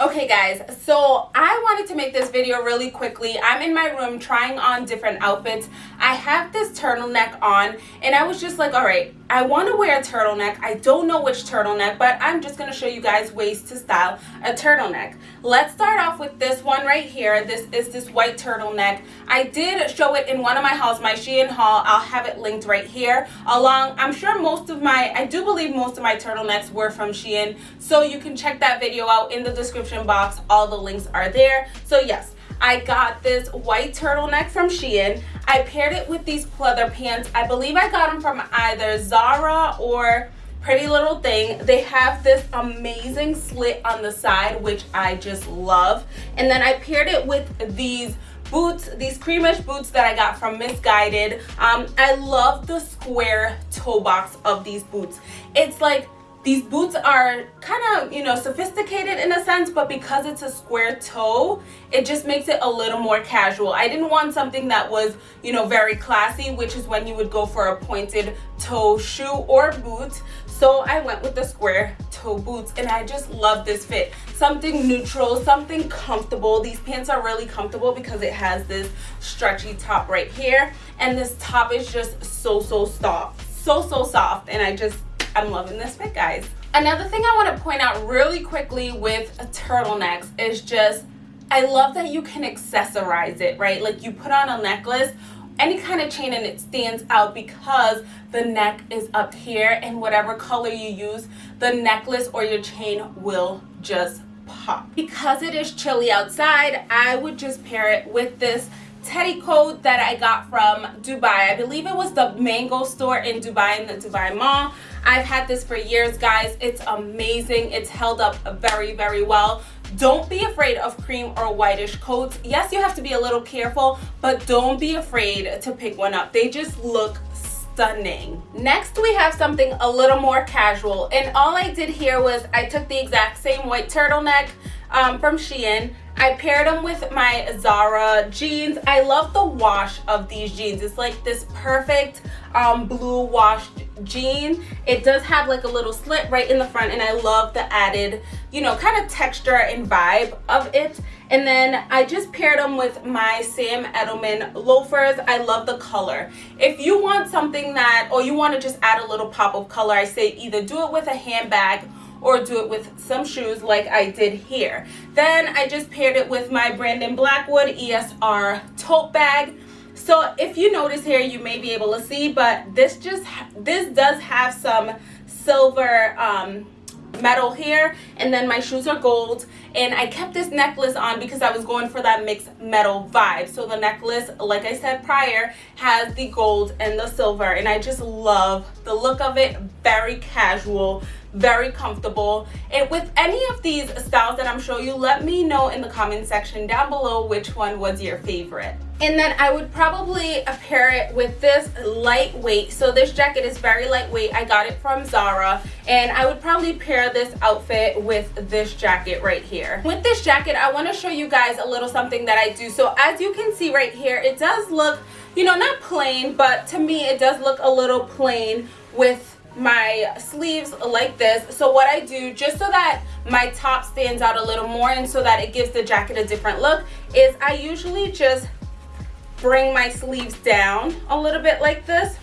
Okay guys, so I wanted to make this video really quickly. I'm in my room trying on different outfits. I have this turtleneck on and I was just like, all right, I want to wear a turtleneck. I don't know which turtleneck, but I'm just going to show you guys ways to style a turtleneck. Let's start off with this one right here. This is this white turtleneck. I did show it in one of my hauls, my Shein haul. I'll have it linked right here along. I'm sure most of my, I do believe most of my turtlenecks were from Shein. So you can check that video out in the description box. All the links are there. So yes, I got this white turtleneck from Shein. I paired it with these pleather pants. I believe I got them from either Zara or Pretty Little Thing. They have this amazing slit on the side, which I just love. And then I paired it with these boots these creamish boots that i got from Missguided um i love the square toe box of these boots it's like these boots are kind of, you know, sophisticated in a sense, but because it's a square toe, it just makes it a little more casual. I didn't want something that was, you know, very classy, which is when you would go for a pointed toe shoe or boot. So I went with the square toe boots and I just love this fit. Something neutral, something comfortable. These pants are really comfortable because it has this stretchy top right here. And this top is just so, so soft. So, so soft. And I just I'm loving this fit, guys. Another thing I want to point out really quickly with turtlenecks is just, I love that you can accessorize it, right? Like you put on a necklace, any kind of chain and it stands out because the neck is up here and whatever color you use, the necklace or your chain will just pop. Because it is chilly outside, I would just pair it with this teddy coat that I got from Dubai. I believe it was the Mango store in Dubai in the Dubai Mall. I've had this for years, guys. It's amazing. It's held up very, very well. Don't be afraid of cream or whitish coats. Yes, you have to be a little careful, but don't be afraid to pick one up. They just look stunning. Next, we have something a little more casual. And all I did here was I took the exact same white turtleneck um, from Shein. I paired them with my Zara jeans. I love the wash of these jeans. It's like this perfect um, blue washed jean. It does have like a little slit right in the front and I love the added, you know, kind of texture and vibe of it. And then I just paired them with my Sam Edelman loafers. I love the color. If you want something that, or you want to just add a little pop of color, I say either do it with a handbag or do it with some shoes like I did here. Then I just paired it with my Brandon Blackwood ESR tote bag. So if you notice here, you may be able to see, but this just, this does have some silver um, metal here and then my shoes are gold and I kept this necklace on because I was going for that mixed metal vibe. So the necklace like I said prior has the gold and the silver and I just love the look of it. Very casual very comfortable. And with any of these styles that i'm showing you let me know in the comment section down below which one was your favorite and then i would probably pair it with this lightweight. So this jacket is very lightweight. I got it from zara. And i would probably pair this outfit with this jacket right here. With this jacket i want to show you guys a little something that i do. So as you can see right here it does look you know not plain but to me it does look a little plain with my sleeves like this. So what I do just so that my top stands out a little more and so that it gives the jacket a different look is I usually just bring my sleeves down a little bit like this.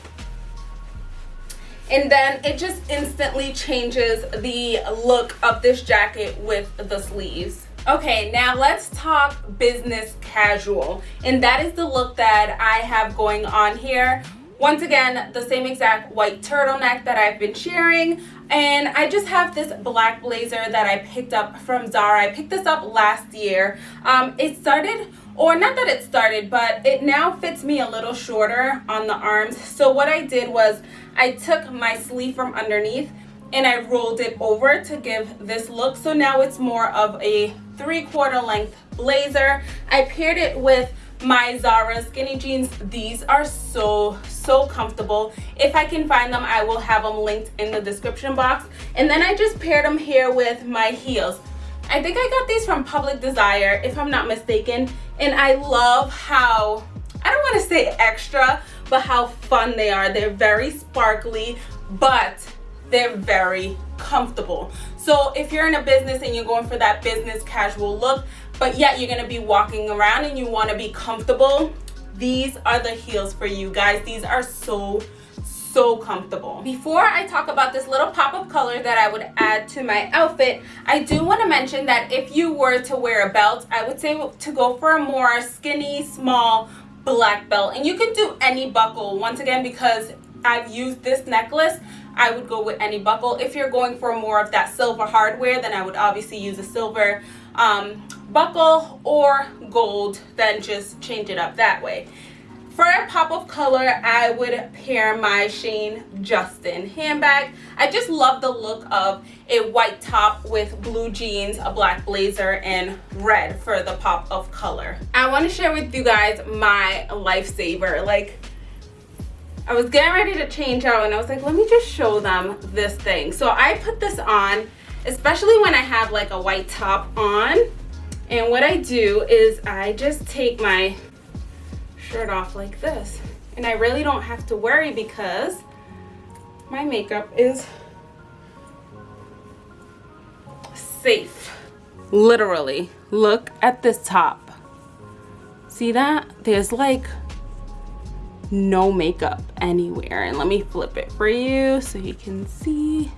And then it just instantly changes the look of this jacket with the sleeves. Okay now let's talk business casual. And that is the look that I have going on here once again, the same exact white turtleneck that I've been sharing. And I just have this black blazer that I picked up from Zara. I picked this up last year. Um, it started, or not that it started, but it now fits me a little shorter on the arms. So what I did was I took my sleeve from underneath and I rolled it over to give this look. So now it's more of a three quarter length blazer. I paired it with my Zara skinny jeans. These are so, so comfortable. If I can find them, I will have them linked in the description box. And then I just paired them here with my heels. I think I got these from Public Desire, if I'm not mistaken. And I love how, I don't want to say extra, but how fun they are. They're very sparkly, but they're very comfortable. So if you're in a business and you're going for that business casual look, but yet you're gonna be walking around and you wanna be comfortable, these are the heels for you guys. These are so so comfortable. Before I talk about this little pop of color that I would add to my outfit, I do want to mention that if you were to wear a belt, I would say to go for a more skinny, small black belt. And you can do any buckle, once again, because I've used this necklace, I would go with any buckle. If you're going for more of that silver hardware, then I would obviously use a silver um, buckle or gold, then just change it up that way. For a pop of color, I would pair my Shane Justin handbag. I just love the look of a white top with blue jeans, a black blazer, and red for the pop of color. I want to share with you guys my lifesaver. Like, I was getting ready to change out and I was like, let me just show them this thing. So I put this on, especially when I have like a white top on. And what I do is I just take my shirt off like this. And I really don't have to worry because my makeup is safe. Literally, look at this top. See that? There's like no makeup anywhere. And let me flip it for you so you can see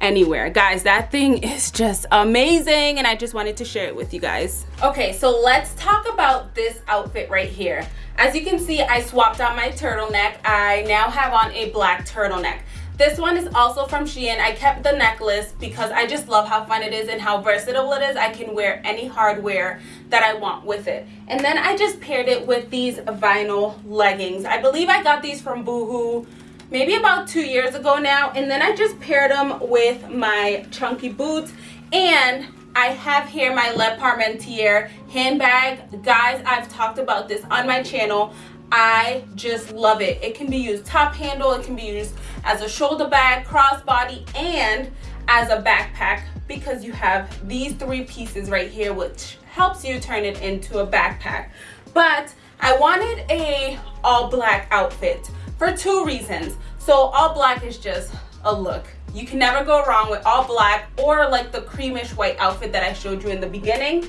anywhere guys that thing is just amazing and i just wanted to share it with you guys okay so let's talk about this outfit right here as you can see i swapped out my turtleneck i now have on a black turtleneck this one is also from Shein. I kept the necklace because I just love how fun it is and how versatile it is. I can wear any hardware that I want with it. And then I just paired it with these vinyl leggings. I believe I got these from Boohoo maybe about two years ago now and then I just paired them with my chunky boots and I have here my Le Parmentier handbag. Guys, I've talked about this on my channel. I just love it. It can be used top handle, it can be used as a shoulder bag, crossbody, and as a backpack because you have these three pieces right here which helps you turn it into a backpack. But I wanted a all black outfit for two reasons. So all black is just a look. You can never go wrong with all black or like the creamish white outfit that I showed you in the beginning.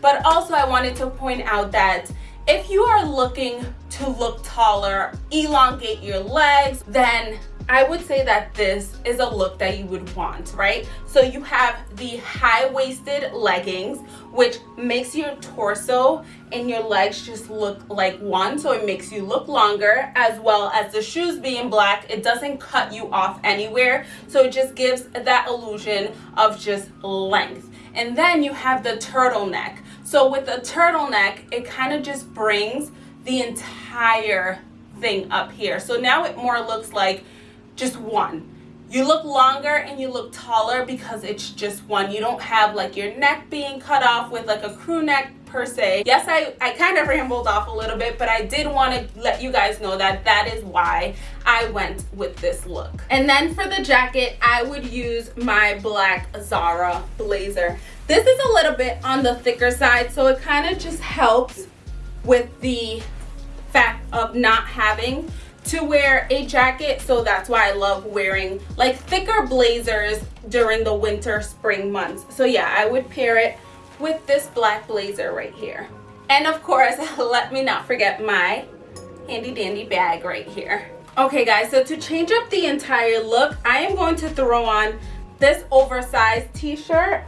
But also I wanted to point out that if you are looking to look taller, elongate your legs, then I would say that this is a look that you would want, right? So you have the high-waisted leggings, which makes your torso and your legs just look like one. So it makes you look longer as well as the shoes being black. It doesn't cut you off anywhere. So it just gives that illusion of just length. And then you have the turtleneck. So with the turtleneck, it kind of just brings the entire thing up here. So now it more looks like just one. You look longer and you look taller because it's just one. You don't have like your neck being cut off with like a crew neck per se. Yes i i kind of rambled off a little bit but i did want to let you guys know that that is why i went with this look. And then for the jacket i would use my black zara blazer. This is a little bit on the thicker side so it kind of just helps with the fact of not having to wear a jacket so that's why I love wearing like thicker blazers during the winter spring months. So yeah I would pair it with this black blazer right here. And of course let me not forget my handy dandy bag right here. Okay guys so to change up the entire look I am going to throw on this oversized t-shirt.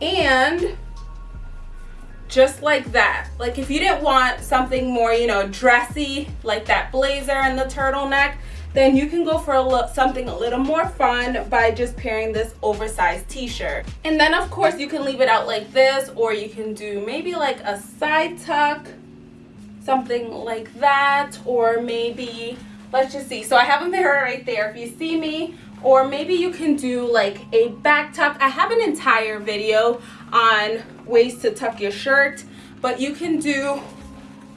And just like that. Like if you didn't want something more you know dressy like that blazer and the turtleneck then you can go for a look something a little more fun by just pairing this oversized t-shirt. And then of course you can leave it out like this or you can do maybe like a side tuck something like that or maybe let's just see. So i have a mirror right there. If you see me or maybe you can do like a back tuck. I have an entire video on ways to tuck your shirt but you can do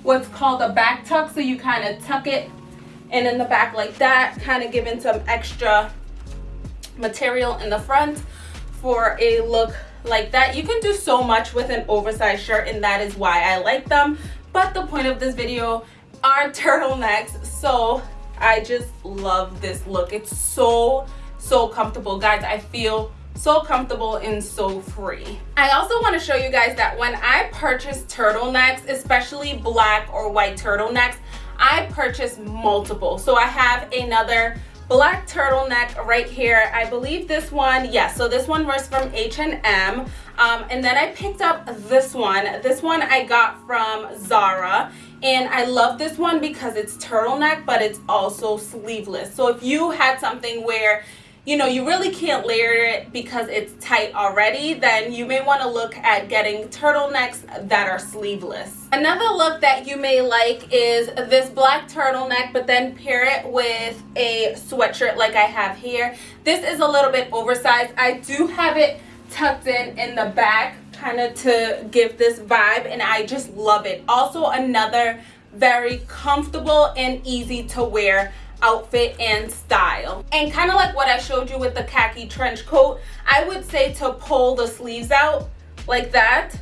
what's called a back tuck. So you kind of tuck it and in the back like that kind of giving some extra material in the front for a look like that. You can do so much with an oversized shirt and that is why I like them. But the point of this video are turtlenecks. So I just love this look. It's so so comfortable. Guys I feel so comfortable and so free. I also want to show you guys that when i purchase turtlenecks especially black or white turtlenecks i purchase multiple. So i have another black turtleneck right here. I believe this one yes so this one was from h&m um, and then i picked up this one. This one i got from zara and i love this one because it's turtleneck but it's also sleeveless. So if you had something where you know you really can't layer it because it's tight already then you may want to look at getting turtlenecks that are sleeveless. Another look that you may like is this black turtleneck but then pair it with a sweatshirt like I have here. This is a little bit oversized. I do have it tucked in in the back kind of to give this vibe and I just love it. Also another very comfortable and easy to wear outfit and style. And kind of like what I showed you with the khaki trench coat I would say to pull the sleeves out like that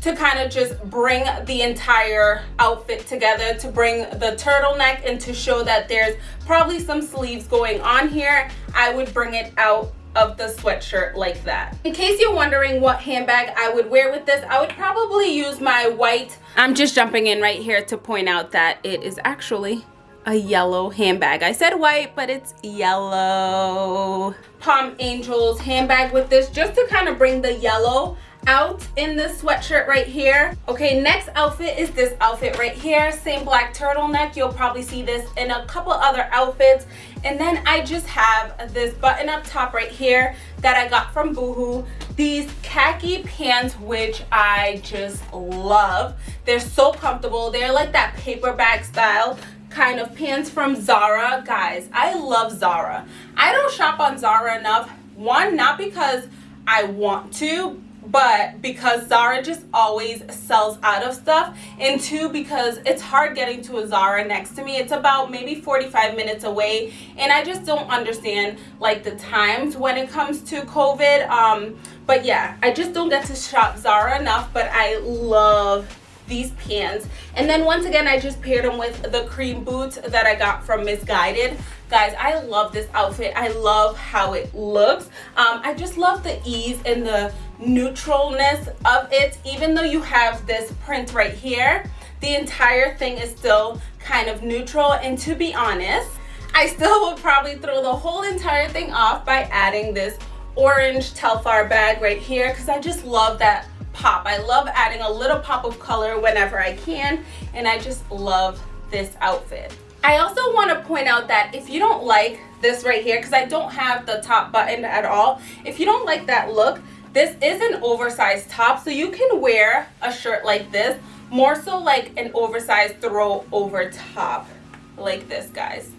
to kind of just bring the entire outfit together to bring the turtleneck and to show that there's probably some sleeves going on here I would bring it out of the sweatshirt like that. In case you're wondering what handbag I would wear with this, I would probably use my white. I'm just jumping in right here to point out that it is actually a yellow handbag. I said white, but it's yellow. Palm Angels handbag with this just to kind of bring the yellow out in this sweatshirt right here. Okay, next outfit is this outfit right here. Same black turtleneck. You'll probably see this in a couple other outfits. And then I just have this button up top right here that I got from Boohoo. These khaki pants, which I just love. They're so comfortable. They're like that paper bag style kind of pants from Zara. Guys, I love Zara. I don't shop on Zara enough. One, not because I want to, but because Zara just always sells out of stuff and two because it's hard getting to a Zara next to me. It's about maybe 45 minutes away and I just don't understand like the times when it comes to COVID. Um but yeah I just don't get to shop Zara enough but I love these pants. And then once again i just paired them with the cream boots that i got from Missguided guys i love this outfit. I love how it looks. Um, i just love the ease and the neutralness of it even though you have this print right here the entire thing is still kind of neutral and to be honest i still would probably throw the whole entire thing off by adding this orange telfar bag right here because i just love that pop. I love adding a little pop of color whenever I can and I just love this outfit. I also want to point out that if you don't like this right here, because I don't have the top button at all, if you don't like that look, this is an oversized top, so you can wear a shirt like this, more so like an oversized throw over top, like this, guys.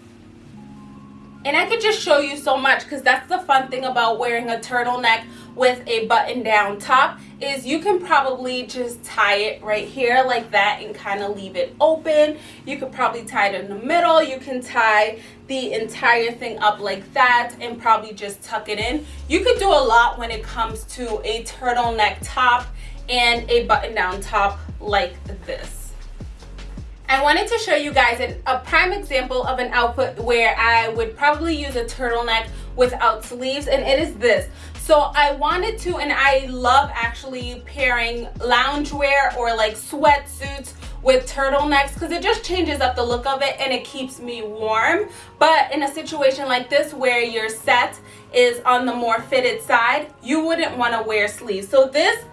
And I could just show you so much because that's the fun thing about wearing a turtleneck with a button down top is you can probably just tie it right here like that and kind of leave it open. You could probably tie it in the middle. You can tie the entire thing up like that and probably just tuck it in. You could do a lot when it comes to a turtleneck top and a button down top like this. I wanted to show you guys a prime example of an outfit where I would probably use a turtleneck without sleeves and it is this so I wanted to and I love actually pairing loungewear or like sweatsuits with turtlenecks because it just changes up the look of it and it keeps me warm. But in a situation like this where your set is on the more fitted side you wouldn't want to wear sleeves. So this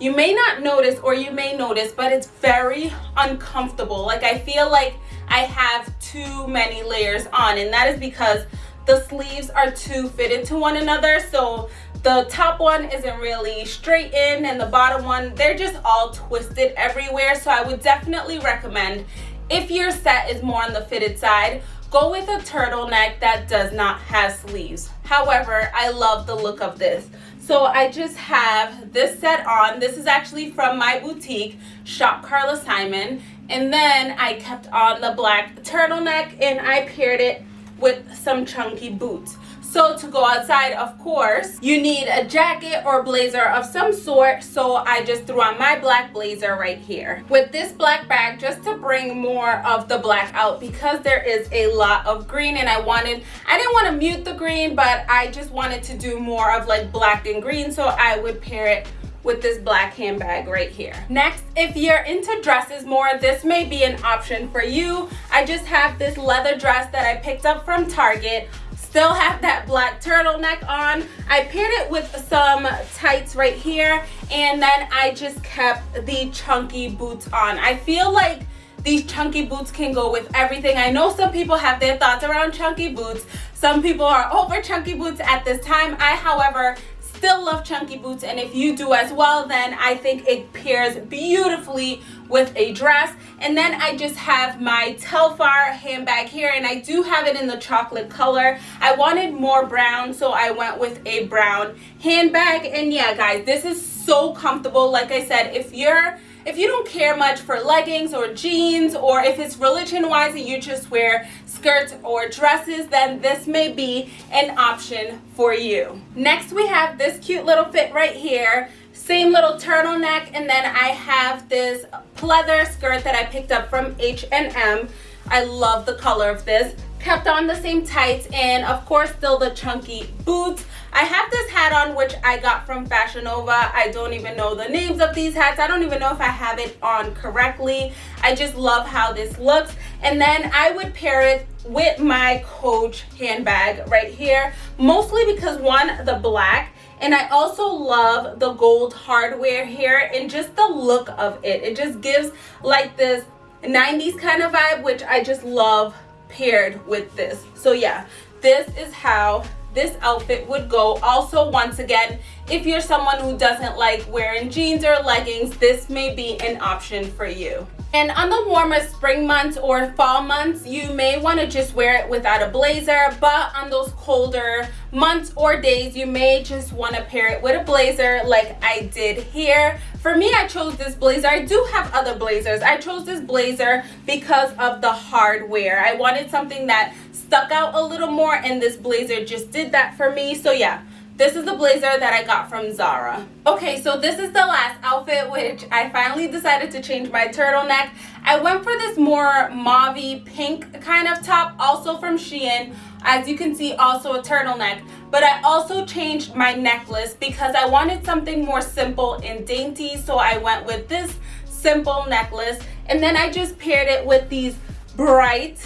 you may not notice or you may notice but it's very uncomfortable. Like I feel like I have too many layers on and that is because the sleeves are too fitted to one another. So the top one isn't really straight in and the bottom one they're just all twisted everywhere so I would definitely recommend if your set is more on the fitted side go with a turtleneck that does not have sleeves however I love the look of this so I just have this set on. This is actually from my boutique, Shop Carla Simon. And then I kept on the black turtleneck and I paired it with some chunky boots. So to go outside, of course, you need a jacket or blazer of some sort. So I just threw on my black blazer right here. With this black bag, just to bring more of the black out because there is a lot of green and I wanted, I didn't want to mute the green, but I just wanted to do more of like black and green. So I would pair it with this black handbag right here. Next, if you're into dresses more, this may be an option for you. I just have this leather dress that I picked up from Target still have that black turtleneck on. I paired it with some tights right here and then i just kept the chunky boots on. I feel like these chunky boots can go with everything. I know some people have their thoughts around chunky boots. Some people are over chunky boots at this time. I however still love chunky boots and if you do as well then I think it pairs beautifully with a dress. And then I just have my Telfar handbag here and I do have it in the chocolate color. I wanted more brown so I went with a brown handbag. And yeah guys this is so comfortable. Like I said if you're if you don't care much for leggings or jeans or if it's religion wise and you just wear skirts or dresses then this may be an option for you. Next we have this cute little fit right here. Same little turtleneck and then I have this pleather skirt that I picked up from H&M I love the color of this kept on the same tights and of course still the chunky boots I have this hat on which I got from Fashion Nova. I don't even know the names of these hats. I don't even know if I have it on correctly. I just love how this looks. And then I would pair it with my Coach handbag right here. Mostly because one, the black, and I also love the gold hardware here and just the look of it. It just gives like this 90s kind of vibe, which I just love paired with this. So yeah, this is how this outfit would go also once again if you're someone who doesn't like wearing jeans or leggings this may be an option for you and on the warmer spring months or fall months, you may want to just wear it without a blazer. But on those colder months or days, you may just want to pair it with a blazer like I did here. For me, I chose this blazer. I do have other blazers. I chose this blazer because of the hardware. I wanted something that stuck out a little more and this blazer just did that for me so yeah this is the blazer that I got from Zara. Okay, so this is the last outfit, which I finally decided to change my turtleneck. I went for this more mauve pink kind of top, also from Shein. As you can see, also a turtleneck. But I also changed my necklace because I wanted something more simple and dainty. So I went with this simple necklace. And then I just paired it with these bright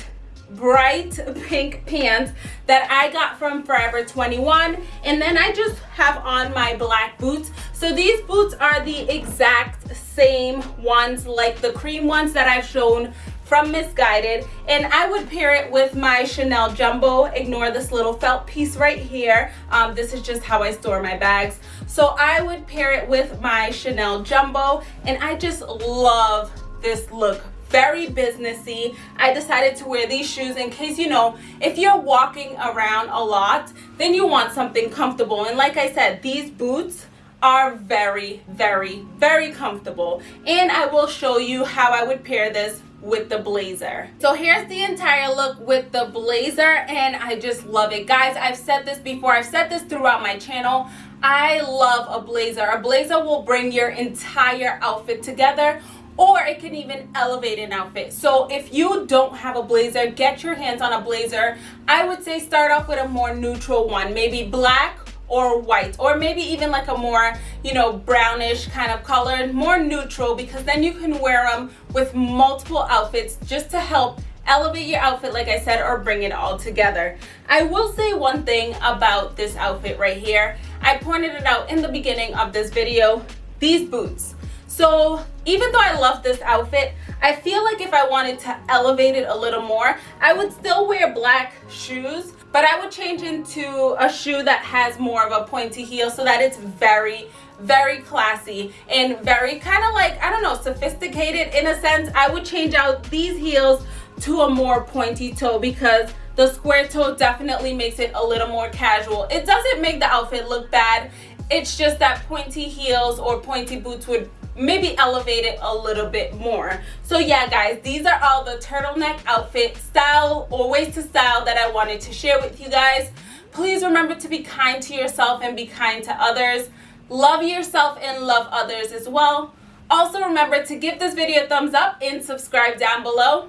bright pink pants that I got from Forever 21 and then I just have on my black boots. So these boots are the exact same ones like the cream ones that I've shown from Missguided. And I would pair it with my Chanel Jumbo. Ignore this little felt piece right here. Um, this is just how I store my bags. So I would pair it with my Chanel Jumbo. And I just love this look very businessy. I decided to wear these shoes in case you know if you're walking around a lot then you want something comfortable. And like i said these boots are very very very comfortable. And i will show you how i would pair this with the blazer. So here's the entire look with the blazer and i just love it. Guys i've said this before. I've said this throughout my channel. I love a blazer. A blazer will bring your entire outfit together or it can even elevate an outfit so if you don't have a blazer get your hands on a blazer i would say start off with a more neutral one maybe black or white or maybe even like a more you know brownish kind of color more neutral because then you can wear them with multiple outfits just to help elevate your outfit like I said or bring it all together. I will say one thing about this outfit right here. I pointed it out in the beginning of this video. These boots. So even though I love this outfit, I feel like if I wanted to elevate it a little more, I would still wear black shoes, but I would change into a shoe that has more of a pointy heel so that it's very, very classy and very kind of like, I don't know, sophisticated in a sense. I would change out these heels to a more pointy toe because the square toe definitely makes it a little more casual. It doesn't make the outfit look bad. It's just that pointy heels or pointy boots would maybe elevate it a little bit more so yeah guys these are all the turtleneck outfit style or ways to style that i wanted to share with you guys Please remember to be kind to yourself and be kind to others. Love yourself and love others as well. Also remember to give this video a thumbs up and subscribe down below.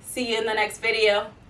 See you in the next video.